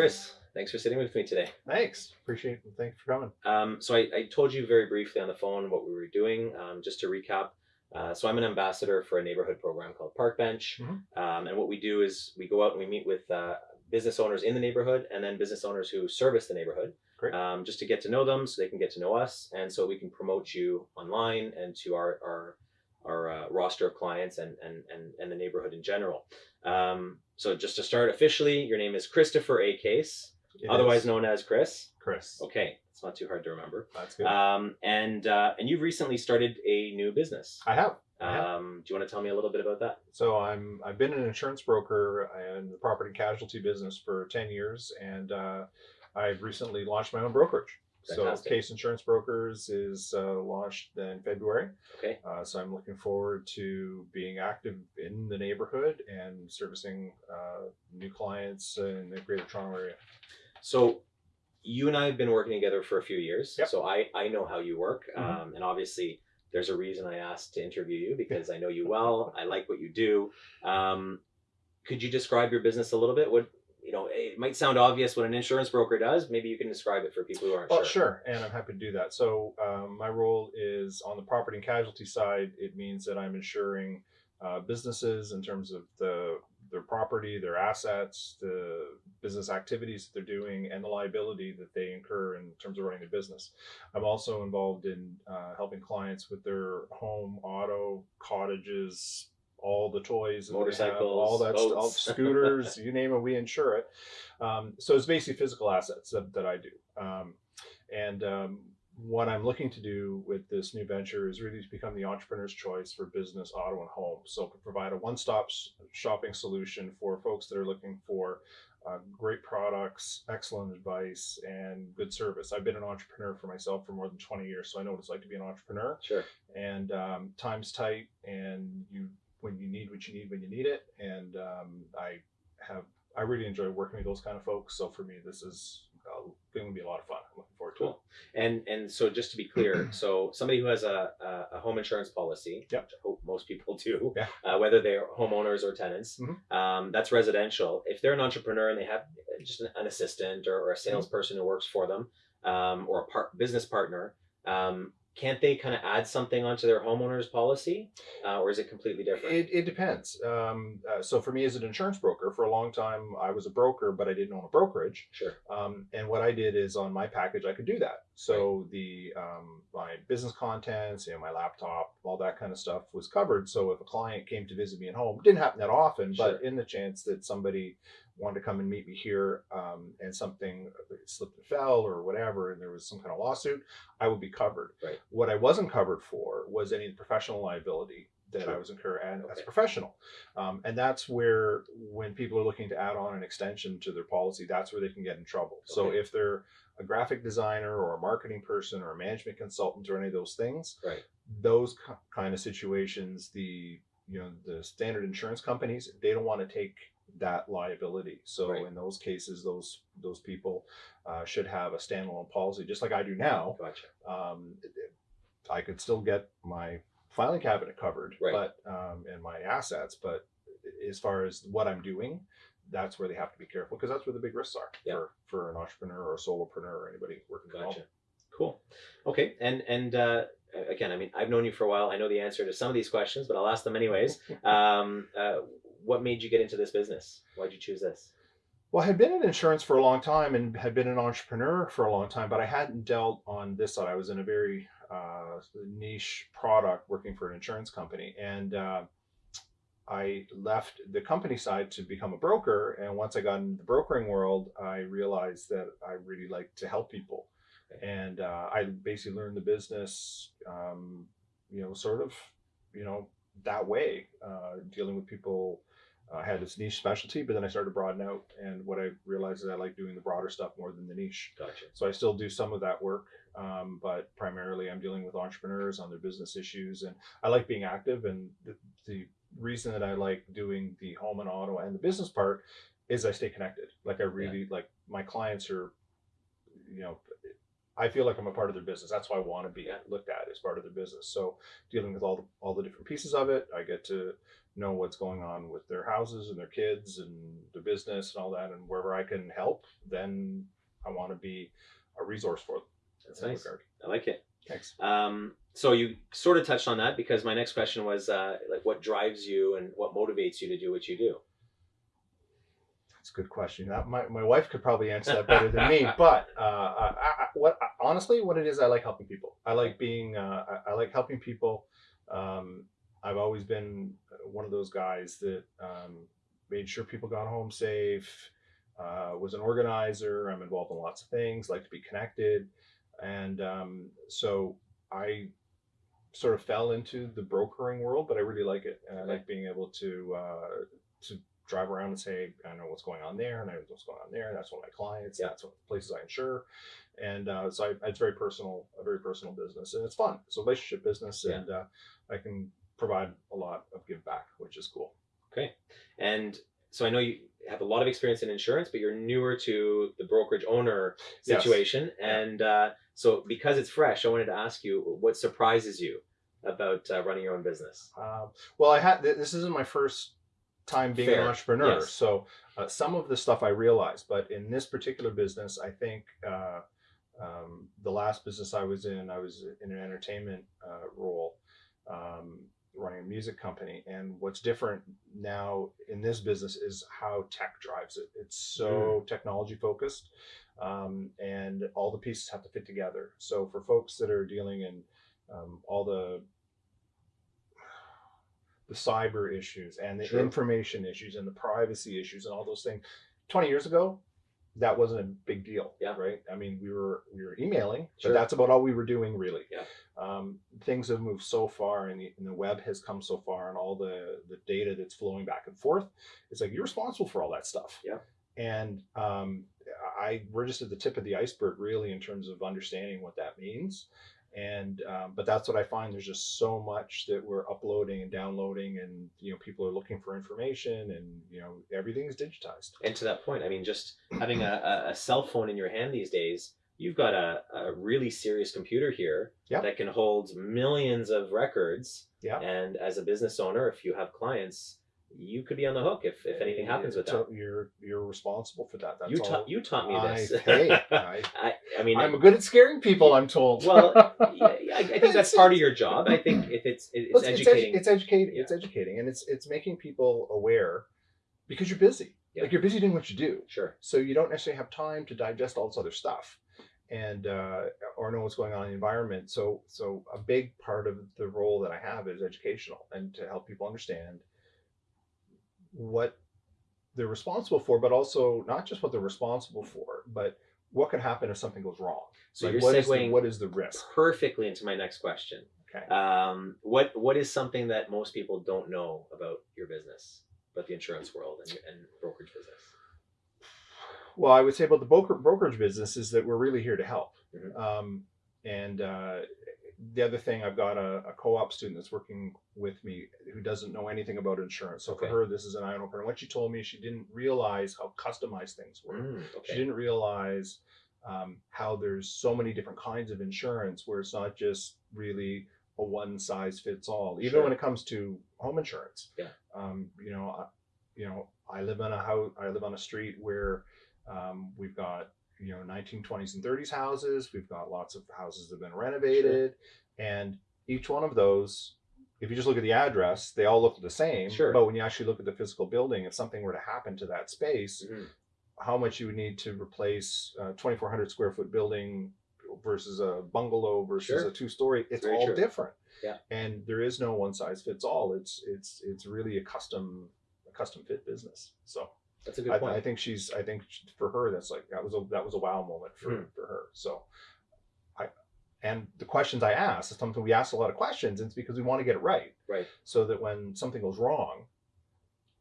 Chris, thanks for sitting with me today. Thanks. Appreciate it. Thanks for coming. Um, so I, I told you very briefly on the phone what we were doing. Um, just to recap, uh, so I'm an ambassador for a neighborhood program called Park Bench, Mhm. um, and what we do is we go out and we meet with uh, business owners in the neighborhood and then business owners who service the neighborhood, um, just to get to know them so they can get to know us, and so we can promote you online and to our our our uh, roster of clients and, and and and the neighborhood in general. Um, so just to start officially, your name is Christopher A. Case, It otherwise is known as Chris. Chris. Okay, it's not too hard to remember. That's good. Um, and uh, and you've recently started a new business. I have. I have. Um, do you want to tell me a little bit about that? So I'm I've been an insurance broker in the property casualty business for ten years, and uh, I've recently launched my own brokerage. Fantastic. So Case Insurance Brokers is uh, launched in February. Okay. Uh, so I'm looking forward to being active in the neighborhood and servicing uh, new clients in the Greater Toronto area. So you and I have been working together for a few years. Yep. So I I know how you work, Mhm. um, and obviously there's a reason I asked to interview you because I know you well. I like what you do. Um, could you describe your business a little bit? What you know, it might sound obvious what an insurance broker does. Maybe you can describe it for people who aren't Well, sure. sure, and I'm happy to do that. So um, my role is on the property and casualty side. It means that I'm insuring uh, businesses in terms of the their property, their assets, the business activities that they're doing, and the liability that they incur in terms of running the business. I'm also involved in uh, helping clients with their home, auto, cottages, all the toys, that they have, Motorcycles, all that, st- all scooters, you name it, we insure it. Um, so it's basically physical assets that, that I do. Um, and um, what I'm looking to do with this new venture is really to become the entrepreneur's choice for business, auto, and home. So to provide a one-stop shopping solution for folks that are looking for uh, great products, excellent advice, and good service. I've been an entrepreneur for myself for more than 20 years, so I know what it's like to be an entrepreneur. Sure. And um, time's tight, and you when you need what you need when you need it. And um, I have I really enjoy working with those kind of folks. So for me, this is uh, going to be a lot of fun. I'm looking forward to Cool. And and so just to be clear, so somebody who has a, a, home insurance policy, Yep. which I hope most people do, Yeah. uh, whether they're homeowners or tenants, Mhm. um, that's residential. If they're an entrepreneur and they have just an, an assistant or, or a Mm-hmm. salesperson who works for them, um, or a par- business partner, um, can't they kind of add something onto their homeowner's policy, uh, or is it completely different? It, it depends. Um, uh, so for me as an insurance broker, for a long time I was a broker, but I didn't own a brokerage. sure. Um, and what I did is on my package, I could do that. So the um, my business contents, you know, my laptop, all that kind of stuff was covered. So if a client came to visit me at home, didn't happen that often, but in the chance that somebody wanted to come and meet me here um, and something slipped and fell or whatever, and there was some kind of lawsuit, I would be covered. Right. What I wasn't covered for was any professional liability that I Sure. was incurring as Okay. a professional. Um, and that's where, when people are looking to add on an extension to their policy, that's where they can get in trouble. So if they're a graphic designer or a marketing person or a management consultant or any of those things, Right. those kind of situations, the you know the standard insurance companies, they don't want to take that liability. So Right. in those cases, those those people uh, should have a standalone policy, just like I do now Gotcha. um, I could still get my filing cabinet covered, Right. but um, and my assets. But as far as what I'm doing, that's where they have to be careful because that's where the big risks are Yeah. for for an entrepreneur or a solopreneur or anybody working from home. Gotcha. Cool. Okay. And and uh, again, I mean, I've known you for a while. I know the answer to some of these questions, but I'll ask them anyways. Um, uh, what made you get into this business? Why'd you choose this? Well, I had been in insurance for a long time and had been an entrepreneur for a long time, but I hadn't dealt on this side. I was in a very uh, niche product working for an insurance company. And uh, I left the company side to become a broker. And once I got into the brokering world, I realized that I really like to help people. And uh, I basically learned the business, um, you know, sort of, you know, that way, uh, dealing with people I had this niche specialty, but then I started to broaden out. And what I realized is I like doing the broader stuff more than the niche. Gotcha. So I still do some of that work, um, but primarily I'm dealing with entrepreneurs on their business issues. And I like being active. And the, the reason that I like doing the home and auto and the business part is I stay connected. Like I really like my clients are, you know, I feel like I'm a part of their business. That's why I want to be looked at as part of their business. So dealing with all the, all the different pieces of it, I get to know what's going on with their houses and their kids and the business and all that. And wherever I can help, then I want to be a resource for them. That's that nice. regard. I like it. Thanks. Um, so you sort of touched on that because my next question was uh, like, what drives you and what motivates you to do what you do? That's a good question. That, my, my wife could probably answer that better than me. But uh, I, I, what honestly, what it is, I like helping people. I like being. Uh, I, I like helping people. Um, I've always been one of those guys that um, made sure people got home safe. Uh, was an organizer. I'm involved in lots of things. Like to be connected, and um, so I sort of fell into the brokering world, but I really like it, and I like being able to uh, to drive around and say, I know what's going on there, and I know what's going on there, and that's one of my clients, Yeah. that's what places I insure, and uh, so I, it's very personal, a very personal business, and it's fun. It's a relationship business, Yeah. and uh, I can provide a lot of give back, which is cool. Okay. And so I know you have a lot of experience in insurance, but you're newer to the brokerage owner Yes. situation. And uh, so because it's fresh, I wanted to ask you what surprises you about uh, running your own business? Um, well, I had th- this isn't my first time being Fair. an entrepreneur, Yes. so uh, some of the stuff I realized, but in this particular business, I think uh, um, the last business I was in, I was in an entertainment uh, role, um, running a music company, and what's different now in this business is how tech drives it. It's so technology focused. Um, and all the pieces have to fit together. So for folks that are dealing in um, all the the cyber issues and the Sure. information issues and the privacy issues and all those things. Twenty years ago, that wasn't a big deal. Yeah. Right. I mean, we were we were emailing, Sure. but that's about all we were doing really. Yeah. Um, things have moved so far, and the, and the web has come so far, and all the the data that's flowing back and forth. It's like you're responsible for all that stuff. Yeah. And um, I we're just at the tip of the iceberg, really, in terms of understanding what that means and um, but that's what I find. There's just so much that we're uploading and downloading, and you know, people are looking for information, and you know, everything's digitized. And to that point, I mean, just having a, a- cell phone in your hand these days, you've got a, a really serious computer here Yeah. that can hold millions of records. Yeah. And as a business owner, if you have clients, you could be on the hook if, if anything happens with that. You're you're responsible for that. That's You all. taught you taught me I, this. hey, I, I, I mean, I'm good at scaring people. I'm told. well, yeah, I, I think that's part of your job. I think if it's it's, it's, educating. It's, edu- it's educating. Yeah. It's educating, and it's it's making people aware because you're busy. Yeah. Like you're busy doing what you do. sure. so you don't necessarily have time to digest all this other stuff and uh, or know what's going on in the environment so so a big part of the role that i have is educational and to help people understand what they're responsible for but also not just what they're responsible for but what can happen if something goes wrong So Like, you're what is the- segueing what is the risk perfectly into my next question. okay Um, what what is something that most people don't know about your business, about the insurance world and, and brokerage business? Well, I would say about the broker, brokerage business is that we're really here to help. Mhm. Um, and uh, the other thing, I've got a, a co-op student that's working with me who doesn't know anything about insurance. So for her, this is an eye opener. And what she told me, she didn't realize how customized things were. Mm, She didn't realize um, how there's so many different kinds of insurance where it's not just really a one size fits all. Even Sure. when it comes to home insurance. Yeah. Um, you know, I, you know, I live on a house. I live on a street where um, we've got you know 1920s and 30s houses. We've got lots of houses that have been renovated, and each one of those. If you just look at the address, they all look the same. Sure. But when you actually look at the physical building, if something were to happen to that space, Mhm. how much you would need to replace a 2400 square foot building versus a bungalow versus Sure. a two story it's Very all true. different Yeah. and there is no one size fits all it's it's it's really a custom a custom fit business so That's a good I, point. I think she's i think for her that's like that was a that was a wow moment for Hmm. for her so i and the questions i asked is something we ask a lot of questions and it's because we want to get it right right. so that when something goes wrong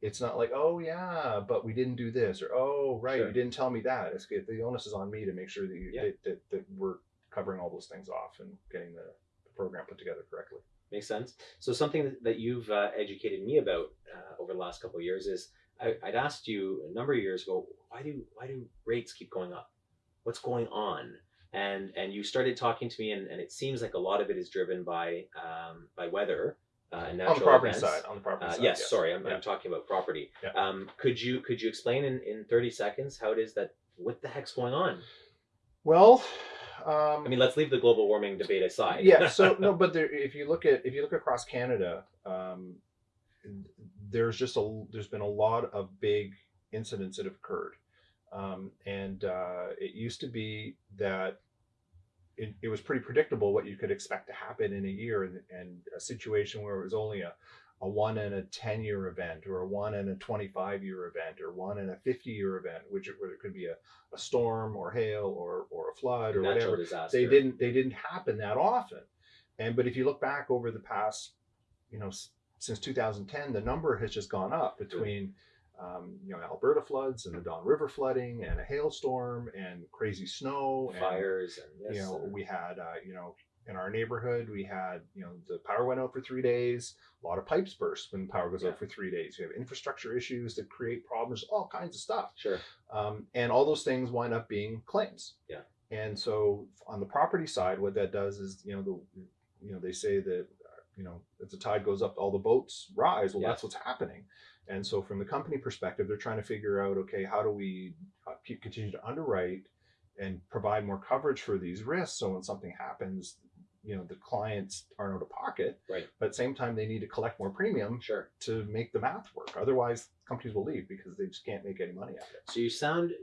it's not like oh yeah but we didn't do this or oh right Sure. you didn't tell me that it's good the onus is on me to make sure that you Yeah. that, that, that we're covering all those things off and getting the, the program put together correctly Makes sense. So something that- that you've uh, educated me about uh, over the last couple of years is I, I'd asked you a number of years ago why do why do rates keep going up? What's going on? and and you started talking to me, and, and it seems like a lot of it is driven by um, by weather uh, and natural on the property events. side, on the property Uh, side. yes, sorry, I'm, Yeah. I'm talking about property. Yeah. Um, could you could you explain in, in 30 seconds how it is that what the heck's going on? Well, um, I mean, let's leave the global warming debate aside. yeah. So no, but there, if you look at if you look across Canada, um, there's just a there's been a lot of big incidents that have occurred, um, and uh, it used to be that it, it was pretty predictable what you could expect to happen in a year, and, and a situation where it was only a a one in a 10 year event or a one in a 25 year event or one in a 50 year event which it, where it could be a, a storm or hail or, or a flood or natural whatever. Disaster. they didn't they didn't happen that often. And but if you look back over the past you know since 2010 the number has just gone up between um, you know alberta floods and the don river flooding and a hailstorm and crazy snow and fires and you know and- we had uh, you know in our neighborhood we had you know the power went out for three days a lot of pipes burst when power goes Yeah. out for three days you have infrastructure issues that create problems all kinds of stuff sure. um, and all those things wind up being claims. Yeah. And so on the property side, what that does is, you know, the, you know, they say that, you know, as the tide goes up, all the boats rise. Well, Yeah. that's what's happening. And so from the company perspective, they're trying to figure out, okay, how do we uh, continue to underwrite and provide more coverage for these risks? So when something happens, you know, the clients aren't out of pocket, Right. but at the same time, they need to collect more premium Sure. to make the math work. Otherwise, companies will leave because they just can't make any money out of it. So you sound.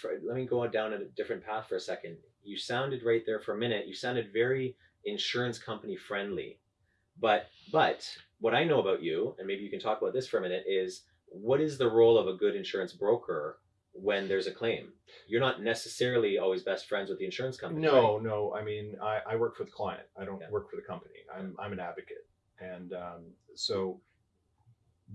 For, let me go down a different path for a second. You sounded right there for a minute. You sounded very insurance company friendly, but but what I know about you, and maybe you can talk about this for a minute, is what is the role of a good insurance broker when there's a claim? You're not necessarily always best friends with the insurance company. No, right? no. I mean, I, I work for the client. I don't Yeah. work for the company. I'm I'm an advocate, and um, so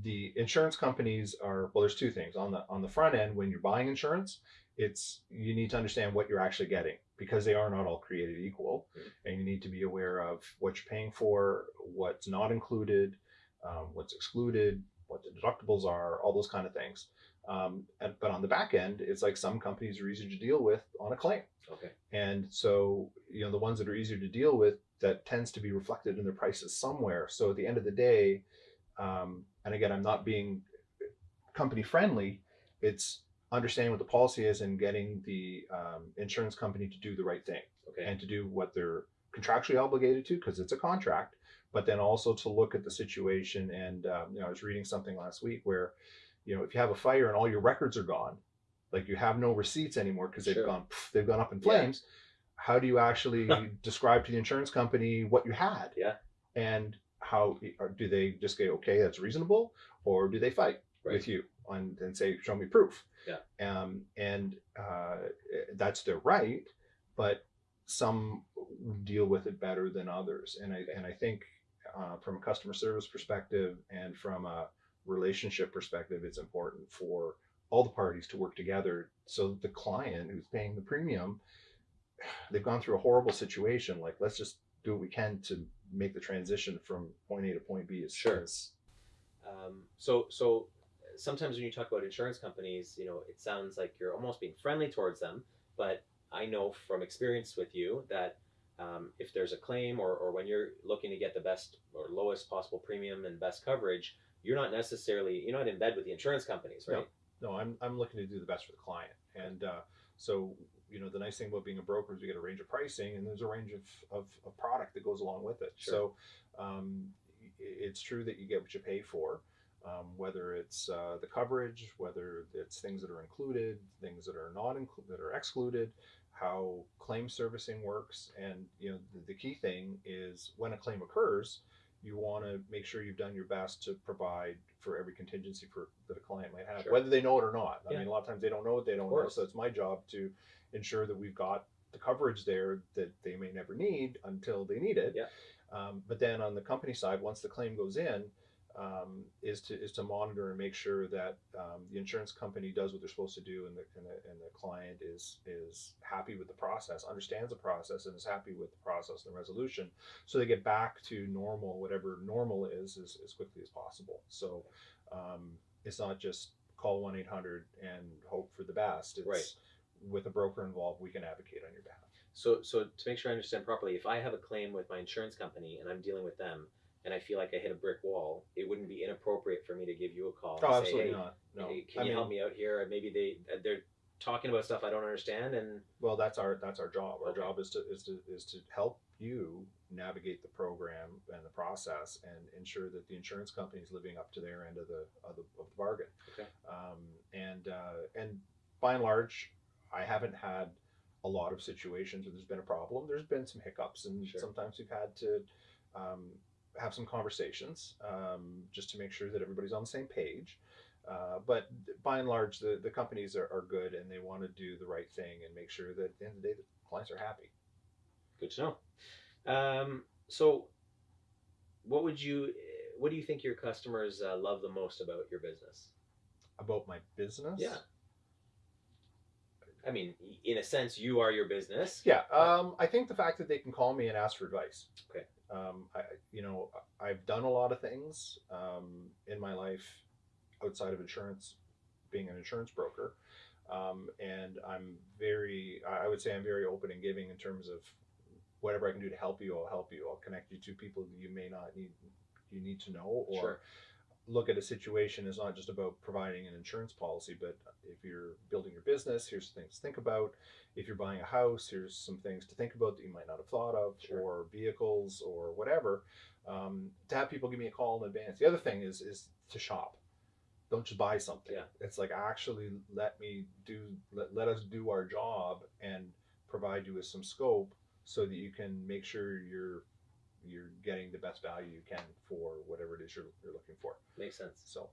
the insurance companies are well. There's two things on the on the front end when you're buying insurance. It's you need to understand what you're actually getting because they are not all created equal, Mhm. and you need to be aware of what you're paying for, what's not included, um, what's excluded, what the deductibles are, all those kind of things. Um, and, but on the back end, it's like some companies are easier to deal with on a claim. Okay. And so, you know, the ones that are easier to deal with, that tends to be reflected in their prices somewhere. So at the end of the day, um, and again, I'm not being company friendly, it's understanding what the policy is and getting the um, insurance company to do the right thing Okay. and to do what they're contractually obligated to because it's a contract, but then also to look at the situation. And, um, you know, I was reading something last week where, you know, if you have a fire and all your records are gone, like you have no receipts anymore because they've Sure. gone pff, they've gone up in Yeah. flames. How do you actually describe to the insurance company what you had? Yeah. And how do they just say okay that's reasonable or do they fight Right. with you on and say show me proof? Yeah. Um, and uh, that's their right, but some deal with it better than others. And I and I think uh, from a customer service perspective and from a relationship perspective, it's important for all the parties to work together so that the client who's paying the premium, they've gone through a horrible situation. Like let's just do what we can to make the transition from point A to point B as Sure. as- Um, so so sometimes when you talk about insurance companies, you know, it sounds like you're almost being friendly towards them, but I know from experience with you that um, if there's a claim or, or when you're looking to get the best or lowest possible premium and best coverage, you're not necessarily you're not in bed with the insurance companies, right? no, I'm I'm looking to do the best for the client, and uh, so you know the nice thing about being a broker is you get a range of pricing, and there's a range of of, of product that goes along with it. Sure. So um, it's true that you get what you pay for. Um, whether it's uh, the coverage, whether it's things that are included, things that are not included, that are excluded, how claim servicing works, and you know the, the key thing is when a claim occurs, you want to make sure you've done your best to provide for every contingency for that a client might have, Sure. whether they know it or not. I Yeah. mean, a lot of times they don't know what they don't know, so it's my job to ensure that we've got the coverage there that they may never need until they need it. Yeah. Um, but then on the company side, once the claim goes in, um, is to is to monitor and make sure that um, the insurance company does what they're supposed to do, and the, and the and the client is is happy with the process, understands the process, and is happy with the process and the resolution, so they get back to normal, whatever normal is, as, as quickly as possible. So um, it's not just call one eight hundred and hope for the best. It's Right. with a broker involved, we can advocate on your behalf. So, so to make sure I understand properly, if I have a claim with my insurance company and I'm dealing with them, and I feel like I hit a brick wall, it wouldn't be inappropriate for me to give you a call. Oh, and say, absolutely hey, not. No, hey, can I you mean, help me out here? Maybe they they're talking about stuff I don't understand, and Well, that's our that's our job. Our Okay. job is to is to is to help you navigate the program and the process and ensure that the insurance company is living up to their end of the of the, of the bargain. Okay. Um, and uh, and by and large, I haven't had a lot of situations where there's been a problem. There's been some hiccups, and Sure. sometimes we've had to um, have some conversations um, just to make sure that everybody's on the same page. Uh, but by and large, the, the companies are, are good and they want to do the right thing and make sure that at the end of the day, the clients are happy. good to know. Um, so, what would you, what do you think your customers uh, love the most about your business? About my business? Yeah. I mean, in a sense, you are your business. Yeah. Um, I think the fact that they can call me and ask for advice. Okay. Um, I, you know, I've done a lot of things um, in my life outside of insurance, being an insurance broker. Um, and I'm very, I would say I'm very open and giving in terms of whatever I can do to help you, I'll help you. I'll connect you to people you may not need, you need to know or Sure. Look at a situation is not just about providing an insurance policy, but if you're building your business, here's things to think about. If you're buying a house, here's some things to think about that you might not have thought of, Sure. or vehicles or whatever. Um, to have people give me a call in advance. The other thing is is to shop. Don't just buy something. Yeah. It's like actually let me do let, let us do our job and provide you with some scope so that you can make sure you're you're getting the best value you can for whatever it is you're, you're looking for. Makes sense. So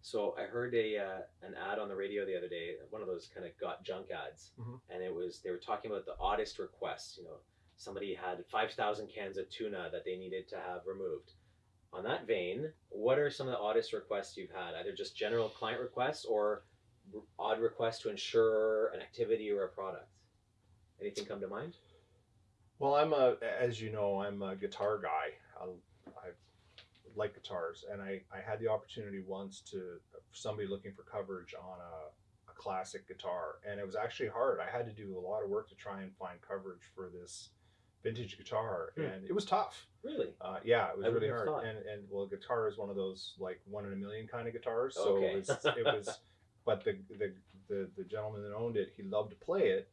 So I heard a uh, an ad on the radio the other day, one of those kind of got junk ads, Mhm. and it was they were talking about the oddest requests. You know, somebody had five thousand cans of tuna that they needed to have removed. On that vein, what are some of the oddest requests you've had? Either just general client requests or r- odd requests to insure an activity or a product. Anything come to mind? Well, I'm a, as you know, I'm a guitar guy. I, I like guitars, and I, I had the opportunity once to somebody looking for coverage on a, a classic guitar, and it was actually hard. I had to do a lot of work to try and find coverage for this vintage guitar, Hmm. and it was tough. Really? Uh, yeah, it was I really hard. thought. And and well, guitar is one of those like one in a million kind of guitars. So Okay. it was it was but the, the the the gentleman that owned it, he loved to play it,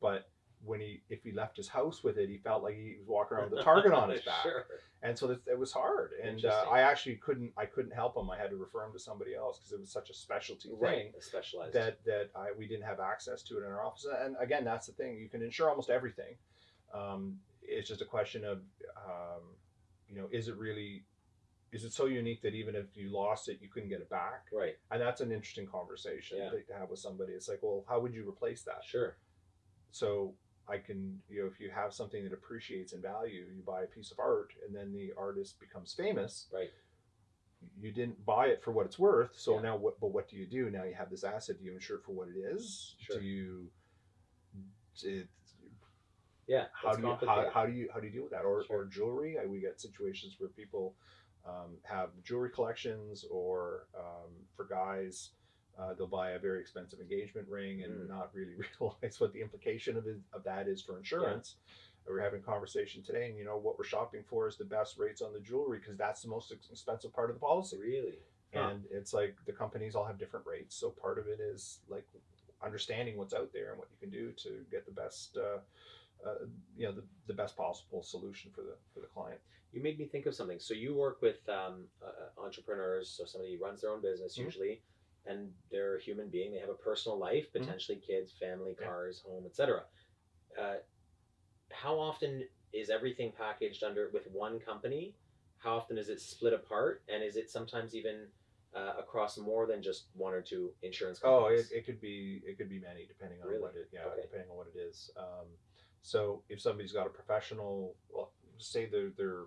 but when he if he left his house with it, he felt like he was walking around with a target on his back, Sure. and so that, it was hard. And uh, I actually couldn't I couldn't help him. I had to refer him to somebody else because it was such a specialty thing Right. Specialized. that that I we didn't have access to it in our office. And again, that's the thing. You can insure almost everything. Um, it's just a question of, um, you know, is it really, is it so unique that even if you lost it, you couldn't get it back? right. And that's an interesting conversation Yeah. to have with somebody. It's like, well, how would you replace that? Sure. So I can, you know, if you have something that appreciates in value, you buy a piece of art, and then the artist becomes famous. Right. You didn't buy it for what it's worth, so Yeah. now what? But what do you do? Now you have this asset. Do you insure it for what it is? Sure. Do you? It, Yeah. how do you how, how do you how do you deal with that? Or Sure. or jewelry? We get situations where people um, have jewelry collections, or um, for guys, uh, they'll buy a very expensive engagement ring and Mm. not really realize what the implication of it, of that is for insurance. We We're having a conversation today, and you know what we're shopping for is the best rates on the jewelry because that's the most expensive part of the policy. Really? And it's like the companies all have different rates, so part of it is like understanding what's out there and what you can do to get the best, uh, uh, you know, the, the best possible solution for the for the client. You made me think of something. So you work with um, uh, entrepreneurs, so somebody runs their own business Mhm. usually, and they're a human being. They have a personal life, Mhm. potentially kids, family, Yeah. cars, home, etc. Uh, how often is everything packaged under with one company? How often is it split apart, and is it sometimes even uh, across more than just one or two insurance Oh, companies? it, it could be it could be many depending on Really? what it yeah Okay. depending on what it is. Um, so if somebody's got a professional, well, say they're they're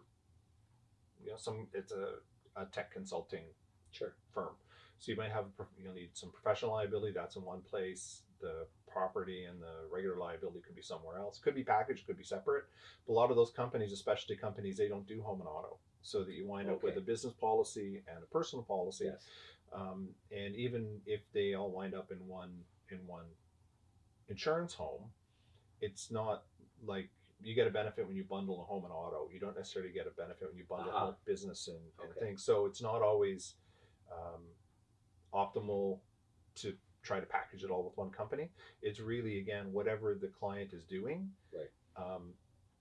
you know some it's a, a tech consulting sure. firm. So you might have you'll need some professional liability. That's in one place. The property and the regular liability could be somewhere else. Could be packaged. Could be separate. But a lot of those companies, especially companies, they don't do home and auto. So that you wind up with a business policy and a personal policy. Yes. Um, and even if they all wind up in one in one insurance home, it's not like you get a benefit when you bundle a home and auto. You don't necessarily get a benefit when you bundle home, business and, and Okay. things. So it's not always um, optimal to try to package it all with one company. It's really again whatever the client is doing, Right. um,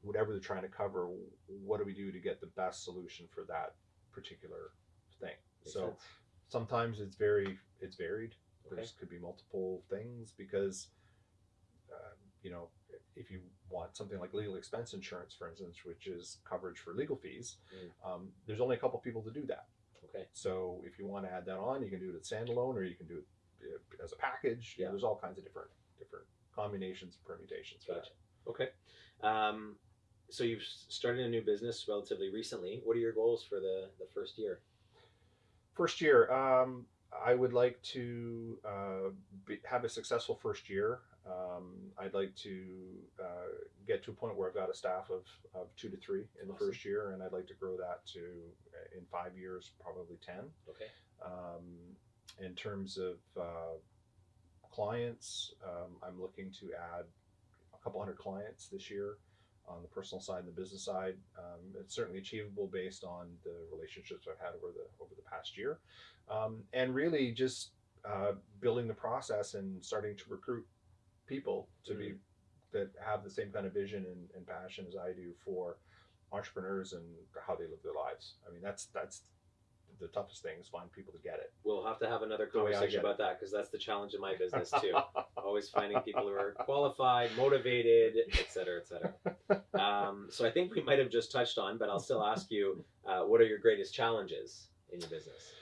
whatever they're trying to cover. What do we do to get the best solution for that particular thing? Makes so sense. sometimes it's very it's varied. Okay. There's could be multiple things because uh, you know if you want something like legal expense insurance, for instance, which is coverage for legal fees, Mm. um, there's only a couple people to do that. Okay. So if you want to add that on, you can do it at standalone, or you can do it uh, as a package. You know, Yeah. there's all kinds of different different combinations and permutations Gotcha. Okay. Um, so you've started a new business relatively recently. What are your goals for the, the first year? First year, um, I would like to uh, be, have a successful first year. Um, I'd like to uh, get to a point where I've got a staff of, of two to three in the Awesome. first year, and I'd like to grow that to uh, in five years probably ten. Okay. Um, in terms of uh, clients, um, I'm looking to add a couple hundred clients this year on the personal side and the business side. Um, it's certainly achievable based on the relationships I've had over the over the past year, um, and really just uh, building the process and starting to recruit people to be that have the same kind of vision and, and passion as I do for entrepreneurs and how they live their lives. I mean, that's that's the toughest thing is find people to get it. We'll have to have another The way I conversation about that because that's the challenge in my business too. Always finding people who are qualified, motivated, et cetera, et cetera. Um, so I think we might have just touched on, but I'll still ask you, uh, what are your greatest challenges in your business?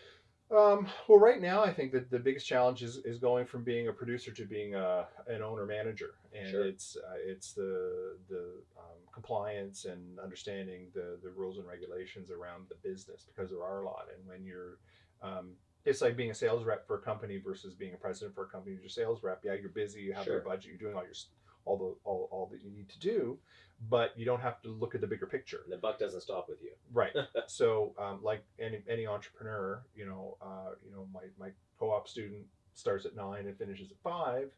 Um, well, right now, I think that the biggest challenge is, is going from being a producer to being a, an owner manager, and Sure. it's uh, it's the the um, compliance and understanding the the rules and regulations around the business because there are a lot. And when you're um, it's like being a sales rep for a company versus being a president for a company. You're a sales rep. Yeah, you're busy. You have Sure. your budget. You're doing all your all the all, all that you need to do, but you don't have to look at the bigger picture. And the buck doesn't stop with you. Right. so, um, like any any entrepreneur, you know, uh, you know, my my co-op student starts at nine and finishes at five.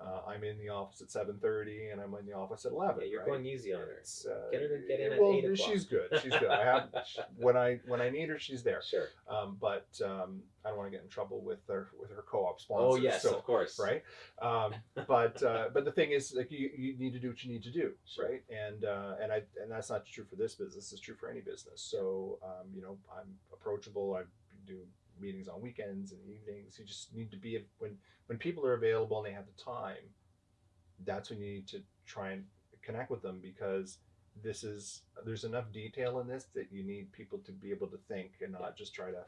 Uh, I'm in the office at seven thirty, and I'm in the office at eleven. Yeah, you're right? going easy on her. Uh, Get her to get in at well, 8 o'clock. she's good. She's good. I have when I when I need her, she's there. Sure. Um, but um, I don't want to get in trouble with her with her co-op sponsors. Oh yes, so, of course. right? Um, but uh, but the thing is, like you, you need to do what you need to do, Sure. right? And uh, and I and that's not true for this business. It's true for any business. So um, you know, I'm approachable. I do meetings on weekends and evenings. You just need to be when when people are available and they have the time. That's when you need to try and connect with them because this is there's enough detail in this that you need people to be able to think and not just try to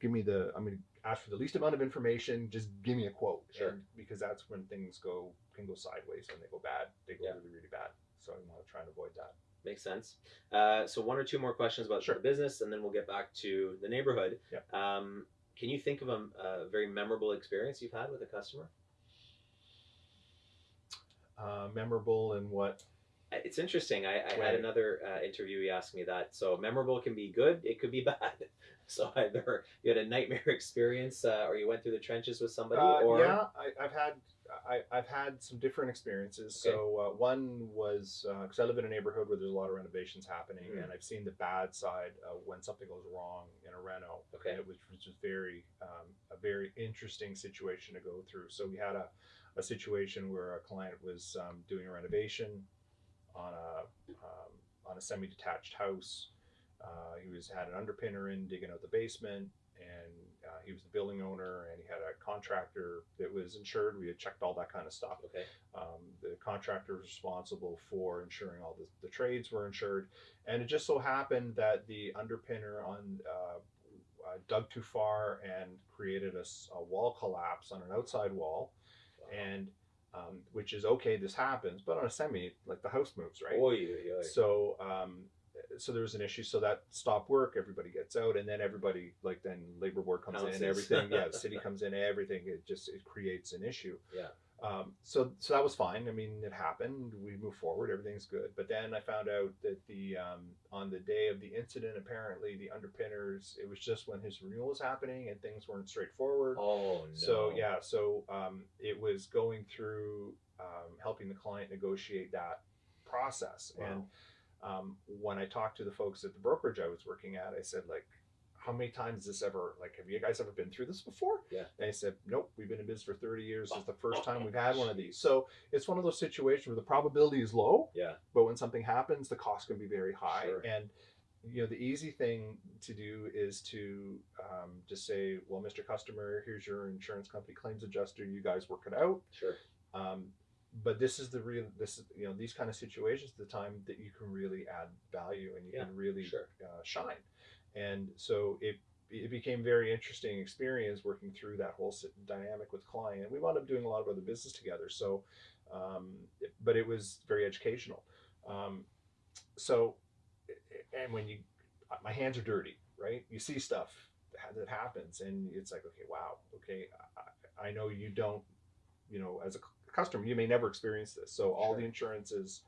give me the I'm going to ask for the least amount of information. Just give me a quote, Sure. And because that's when things go can go sideways. When they go bad, they go Yeah. really really bad. So I want to try and avoid that. Makes sense. Uh, so one or two more questions about Sure. the business, and then we'll get back to the neighborhood. Yep. Um, can you think of a, a very memorable experience you've had with a customer? Uh, memorable and what? It's interesting. I, I had another uh, interviewee ask me that. So memorable can be good. It could be bad. So either you had a nightmare experience, uh, or you went through the trenches with somebody, Uh, or yeah, I, I've had I, I've had some different experiences. Okay. So uh, one was because I live in a neighborhood where there's a lot of renovations happening, Mhm. and I've seen the bad side uh, when something goes wrong in a reno. Okay. and it was, which was very um, a very interesting situation to go through. So we had a, a situation where a client was um, doing a renovation on a um, on a semi-detached house. Uh, he was had an underpinner in digging out the basement, and uh, he was the building owner, and he had a contractor that was insured. We had checked all that kind of stuff. okay, Um, the contractor was responsible for ensuring all the, the trades were insured, and it just so happened that the underpinner on uh, uh, dug too far and created a wall collapse on an outside wall, and um, which is okay. This happens, but on a semi, like the house moves, right? Oy, oy, oy. So, um, so there was an issue. So that stopped work. Everybody gets out, and then everybody, like then labor board comes in, everything. Yeah, the city comes in, everything. It just it creates an issue. Yeah. Um, so so that was fine. I mean, it happened. We move forward. Everything's good. But then I found out that the um, on the day of the incident, apparently the underpinners. It was just when his renewal was happening, and things weren't straightforward. oh no. So yeah, so um, it was going through um, helping the client negotiate that process. Wow. And um, when I talked to the folks at the brokerage I was working at, I said like, how many times this ever like have you guys ever been through this before Yeah. and they said nope we've been in business for 30 years this is the first time we've had one of these so it's one of those situations where the probability is low Yeah. but when something happens the cost can be very high Sure. and you know the easy thing to do is to um, just say well mr customer here's your insurance company claims adjuster you guys work it out Sure. um, but this is the real this is you know these kind of situations the time that you can really add value and you Yeah, can really sure. uh, shine. And so it it became very interesting experience working through that whole dynamic with client. We wound up doing a lot of other business together so um, it- but it was very educational. Um, so and when you my hands are dirty right? You see stuff that happens and it's like okay wow okay I, I know you don't you know as a customer you may never experience this so all Sure. the insurance is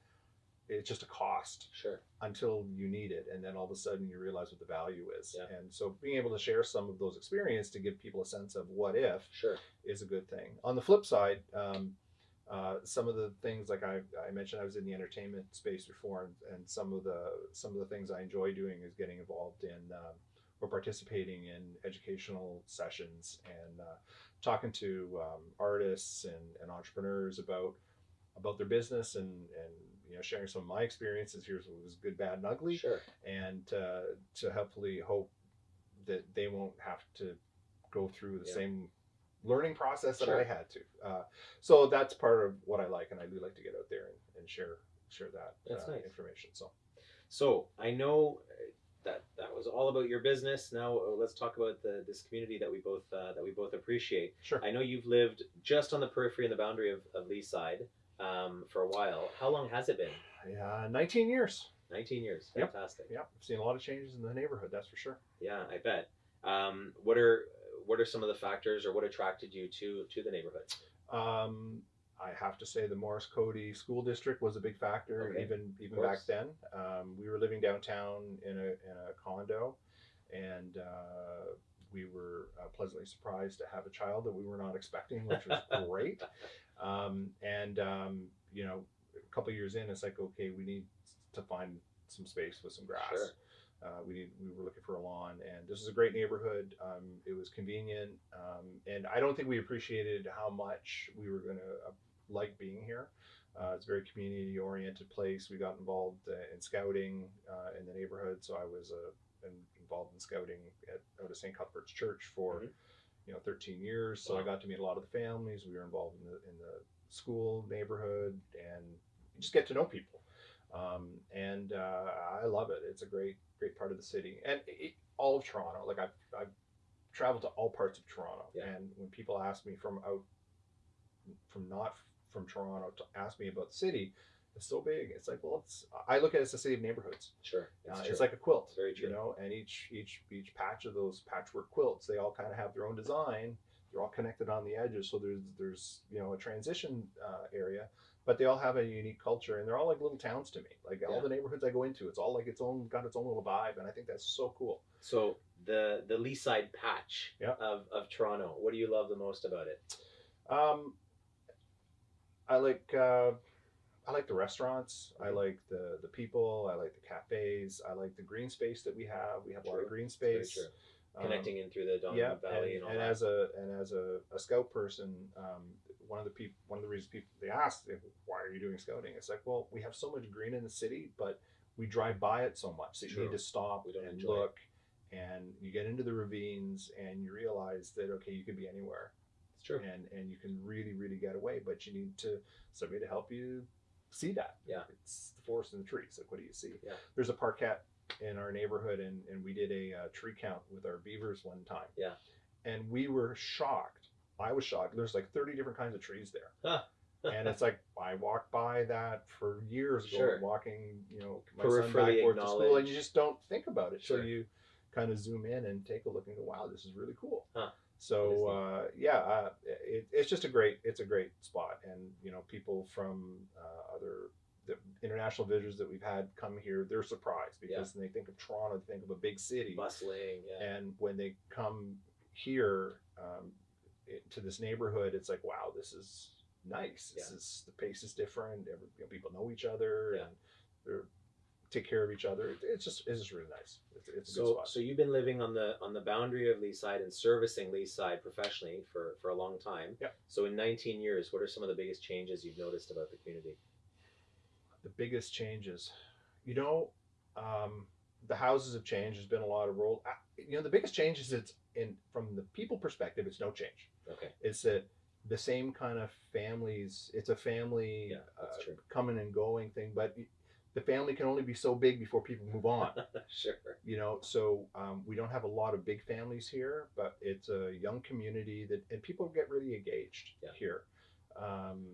it's just a cost Sure. until you need it and then all of a sudden you realize what the value is Yeah. and so being able to share some of those experience to give people a sense of what if Sure. is a good thing on the flip side um, uh, some of the things like I, I mentioned I was in the entertainment space before and, and some of the some of the things I enjoy doing is getting involved in um, or participating in educational sessions and uh, talking to um, artists and, and entrepreneurs about about their business and and you know sharing some of my experiences here's what was good bad and ugly Sure. and uh, to hopefully hope that they won't have to go through the Yeah. same learning process that Sure. I had to. Uh, so that's part of what I like, and I do like to get out there and, and share share that uh, nice. information. So So I know that that was all about your business. Now uh, let's talk about the this community that we both uh, that we both appreciate. sure. I know you've lived just on the periphery and the boundary of, of Leaside um, for a while. How long has it been? Yeah, 19 years. 19 years. Yep. Fantastic. Yeah, I've seen a lot of changes in the neighborhood. That's for sure. Yeah, I bet. Um, what are what are some of the factors, or what attracted you to to the neighborhood? Um, I have to say the Maurice Cody School District was a big factor, Okay. even even back then. Um, we were living downtown in a in a condo, and uh, we were uh, pleasantly surprised to have a child that we were not expecting, which was great. Um, and um, you know, a couple years in, it's like okay, we need to find some space with some grass. Sure. Uh, we need, we were looking for a lawn, and this is a great neighborhood. Um, it was convenient, um, and I don't think we appreciated how much we were going to uh, like being here. Uh, it's a very community oriented place. We got involved uh, in scouting uh, in the neighborhood, so I was uh, in- involved in scouting at out of St. Cuthbert's Church for Mhm. you know 13 years. So I got to meet a lot of the families. We were involved in the in the school neighborhood, and you just get to know people. Um, and uh, I love it. It's a great great part of the city, and it, all of Toronto. Like I've I've traveled to all parts of Toronto, Yeah. and when people ask me from out from not from Toronto to ask me about the city, it's so big. It's like, well, it's I look at it as a city of neighborhoods. Sure, Uh, it's, like a quilt, very you know. And each each each patch of those patchwork quilts, they all kind of have their own design. They're all connected on the edges, so there's there's you know a transition uh, area, but they all have a unique culture, and they're all like little towns to me. Like all the neighborhoods I go into, it's all like its own got its own little vibe, and I think that's so cool. So the the Leaside patch Yeah. of, of Toronto. What do you love the most about it? Um, I like uh, I like the restaurants. I like the the people. I like the cafes. I like the green space that we have. We have a lot of green space. true. Um, Connecting in through the Don yeah, Valley and, and, and as a and as a, a scout person, um, one of the people, one of the reasons people they ask, why are you doing scouting? It's like, well, we have so much green in the city, but we drive by it so much that you need to stop We don't and enjoy it. look, and you get into the ravines, and you realize that okay, you could be anywhere, it's true. and and you can really really get away, but you need to somebody to help you see that. Yeah. it's the forest and the trees. Like, what do you see? Yeah. There's a parkette in our neighborhood, and and we did a uh, tree count with our beavers one time. Yeah. and we were shocked. I was shocked. There's like 30 different kinds of trees there. Huh. and it's like I walked by that for years ago, Sure. walking, you know, my son back forth to school, and you just don't think about it. Sure. So you kind of zoom in and take a look and go, "Wow, this is really cool." Huh. So uh, yeah, uh, it, it's just a great, it's a great spot, and you know, people from uh, other the international visitors that we've had come here, they're surprised because when they think of Toronto, they think of a big city, Bustling. Yeah. and when they come here um, it, to this neighborhood, it's like, wow, this is nice. It's Yeah. just- the pace is different. Every, you know, people know each other Yeah. and they're take care of each other. It, it's just it's just really nice. It's, it's a good So, spot. so you've been living on the on the boundary of Leaside and servicing Leaside professionally for for a long time. Yeah. So in 19 years, what are some of the biggest changes you've noticed about the community? the biggest changes, you know, um, the houses have changed. There's been a lot of role. uh, You know, the biggest change is it's in from the people perspective. It's no change. Okay. It's that the same kind of families. It's a family Yeah, uh, coming and going thing, but the family can only be so big before people move on. sure. you know so um, we don't have a lot of big families here but it's a young community that and people get really engaged Yeah. here um,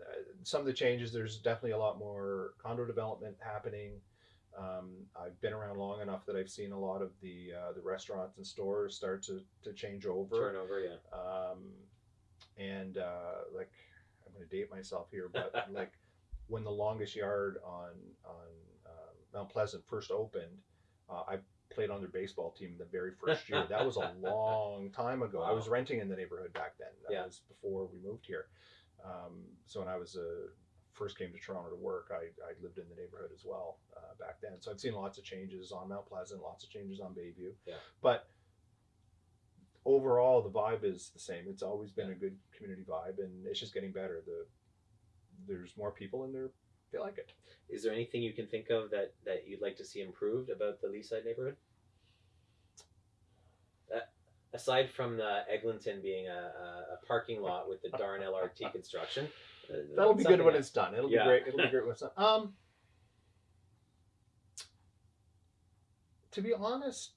uh, some of the changes there's definitely a lot more condo development happening um, I've been around long enough that I've seen a lot of the uh, the restaurants and stores start to, to change over Turnover, yeah. um, and uh, like I'm going to date myself here, but like when the longest yard on on um, Mount Pleasant first opened, uh, I played on their baseball team the very first year. That was a long time ago. I was renting in the neighborhood back then. That Yeah. was before we moved here. Um, so when I was uh, first came to Toronto to work, I, I lived in the neighborhood as well uh, back then. So I've seen lots of changes on Mount Pleasant, lots of changes on Bayview. Yeah. But overall, the vibe is the same. It's always been Yeah. a good community vibe, and it's just getting better. The there's more people in there. They like it. Is there anything you can think of that that you'd like to see improved about the Leaside neighborhood? Uh, aside from the Eglinton being a, a, a parking lot with the darn LRT construction, uh, That'll be good when else. it's done. It'll Yeah. be great. It'll be great when it's done. Um, to be honest,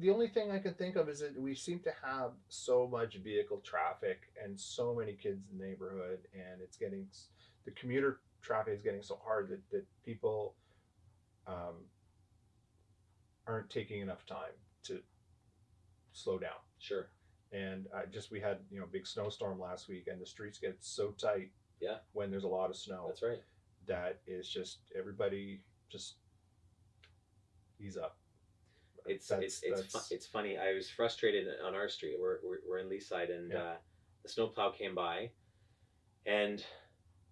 the only thing I can think of is that we seem to have so much vehicle traffic and so many kids in the neighborhood, and it's getting the commuter traffic is getting so hard that, that people um, aren't taking enough time to slow down. Sure. And I just we had you know big snowstorm last week, and the streets get so tight. Yeah. When there's a lot of snow, That's right. that is just everybody just ease up. It's That's- it's it's fu- it's funny. I was frustrated on our street. We're we're, we're in Leaside, and Yeah. uh, the snowplow came by, and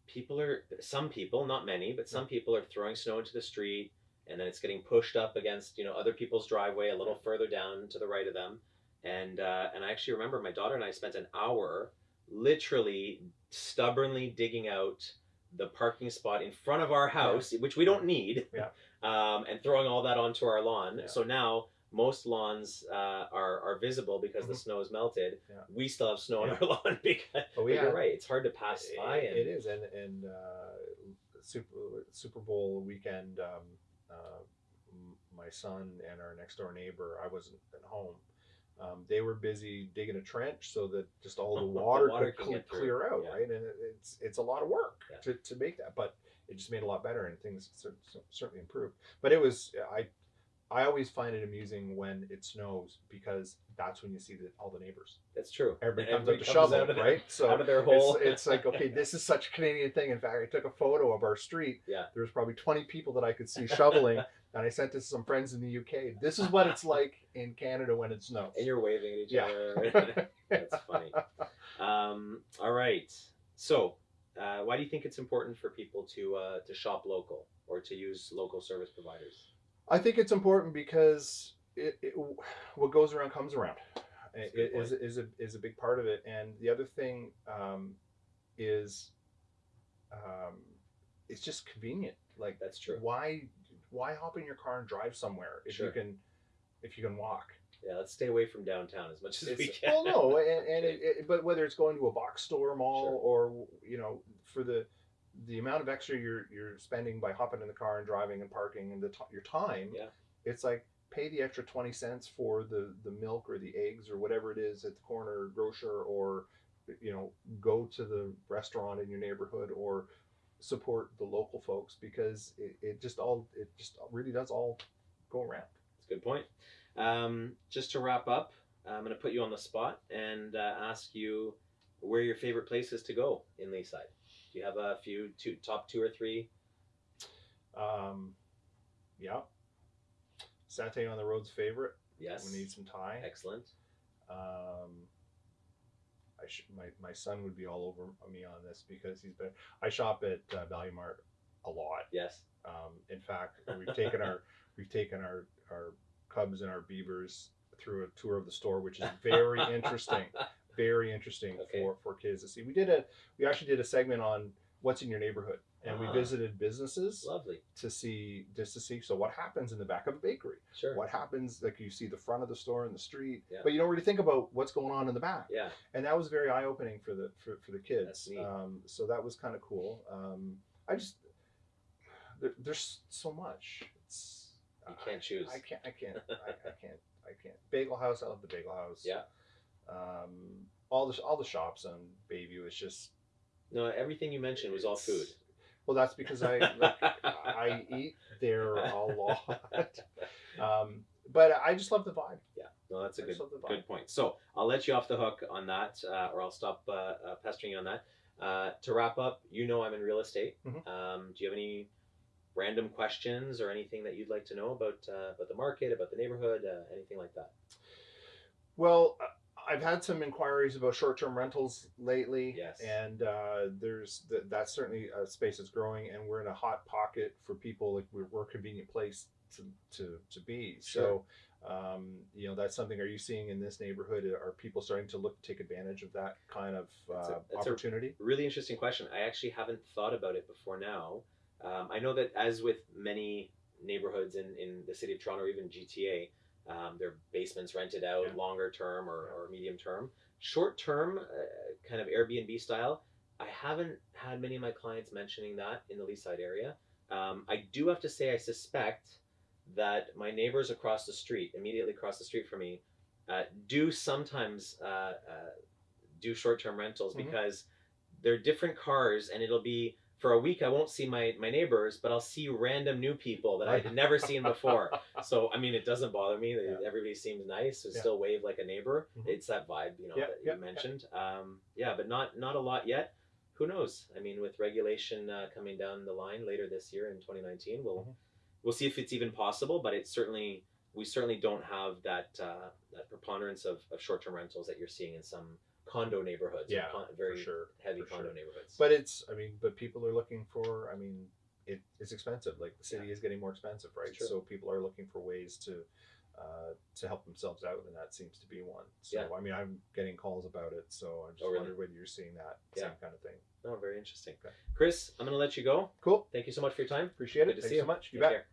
people are some people, not many, but some people are throwing snow into the street, and then it's getting pushed up against you know other people's driveway a little further down to the right of them, and uh, and I actually remember my daughter and I spent an hour literally stubbornly digging out the parking spot in front of our house, which we don't need, Yeah. um, and throwing all that onto our lawn. Yeah. So now most lawns uh, are are visible because the Mhm. snow is melted. Yeah. We still have snow on our lawn because But but we you're right. It's hard to pass by. And, it is, and and uh, Super Super Bowl weekend, um, uh, my son and our next door neighbor, I wasn't at home. Um, they were busy digging a trench so that just all the The water, water could cle- clear out, Yeah. right? And it, it's it's a lot of work Yeah. to, to make that, but it just made a lot better, and things cer- cer- certainly improved. But it was I. I always find it amusing when it snows because that's when you see the, all the neighbors. That's true. Everybody comes up to comes shovel, out of their- right? So out of their hole. it's, it's like okay this is such a canadian thing in fact i took a photo of our street Yeah. there was probably 20 people that i could see shoveling and i sent it to some friends in the uk this is what it's like in canada when it snows and you're waving at each Yeah. other. That's funny. Um, all right. So, uh, why do you think it's important for people to uh, to shop local or to use local service providers? I think it's important because it, it what goes around comes around it is, is a is a big part of it and the other thing um, is um, it's just convenient like That's true. why why hop in your car and drive somewhere if Sure. you can if you can walk Yeah, let's stay away from downtown as much as we can. well, no, and, and it, it, but whether it's going to a box store, mall, Sure. or you know, for the the amount of extra you're you're spending by hopping in the car and driving and parking and the t- your time, Yeah. it's like pay the extra twenty cents for the the milk or the eggs or whatever it is at the corner grocer, or you know, go to the restaurant in your neighborhood or support the local folks because it, it just all it just really does all go around. That's a good point. Um, just to wrap up, I'm going to put you on the spot and uh, ask you where your favorite places to go in Leaside. Do you have a few two top two or three? Um, yeah. Satay on the road's favorite. Yes. We need some Thai. Excellent. Um, I, sh- my my son would be all over me on this because he's been. I shop at uh, Value Mart a lot. Yes. Um, in fact, we've taken our we've taken our our cubs and our beavers through a tour of the store, which is very interesting. Very interesting Okay. for for kids to see. We did a we actually did a segment on what's in your neighborhood, and we Ah. visited businesses Lovely. to see just to see. So what happens in the back of a bakery? Sure. What happens? Like you see the front of the store in the street, Yeah. but you don't really think about what's going on in the back Yeah. and that was very eye opening for the for, for the kids. Um, so that was kind of cool. Um, I just there, there's so much. It's You can't choose. I, I can't. I can't. I, I can't. I can't. Bagel House. I love the Bagel House. Yeah. Um, all the all the shops on Bayview is just. No, everything you mentioned was all food. Well, that's because I like, I eat there a lot. Um, but I just love the vibe. Yeah, no, that's a I good just love the vibe. good point. So I'll let you off the hook on that, uh, or I'll stop uh, uh, pestering you on that. Uh, to wrap up, you know I'm in real estate. Mhm. Um, do you have any random questions or anything that you'd like to know about uh, about the market, about the neighborhood, uh, anything like that? Well, uh, I've had some inquiries about short-term rentals lately. Yes. And uh, there's th- that's certainly a space that's growing, and we're in a hot pocket for people. Like we're, we're a convenient place to to, to be. So, um, you know, that's something. Are you seeing in this neighborhood? Are people starting to look to take advantage of that kind of That's a- uh, that's a- opportunity? Really interesting question. I actually haven't thought about it before now. Um, I know that as with many neighborhoods in, in the city of Toronto or even GTA, um, their basements rented out Yeah. longer term or, or medium term. Short term, uh, kind of Airbnb style, I haven't had many of my clients mentioning that in the Leaside area. Um, I do have to say, I suspect that my neighbors across the street, immediately across the street from me, uh, do sometimes uh, uh, do short term rentals Mhm. because they're different cars and it'll be for a week I won't see my, my neighbors, but I'll see random new people that I had never seen before. So I mean, it doesn't bother me. Yeah. Everybody seems nice. So Yeah. still wave like a neighbor. Mhm. It's that vibe, you know, Yeah, that you mentioned. Um, yeah, but not not a lot yet. Who knows? I mean, with regulation uh, coming down the line later this year in 2019, we'll Mhm. we'll see if it's even possible. But it's certainly we certainly don't have that uh, that preponderance of, of short term rentals that you're seeing in some condo neighborhoods. Yeah, con- very sure. heavy condo sure. neighborhoods. But it's, I mean, but people are looking for, I mean, it, it's expensive. Like the city is getting more expensive, right? So people are looking for ways to, uh, to help themselves out, and that seems to be one. So Yeah. I mean, I'm getting calls about it, so I just Oh, really? wondered whether you're seeing that Yeah. same kind of thing. oh, very interesting. Okay. Chris, I'm going to let you go. Cool, Thank you so much for your time. appreciate Good it. to Thanks see you. so much. You Take bet. care.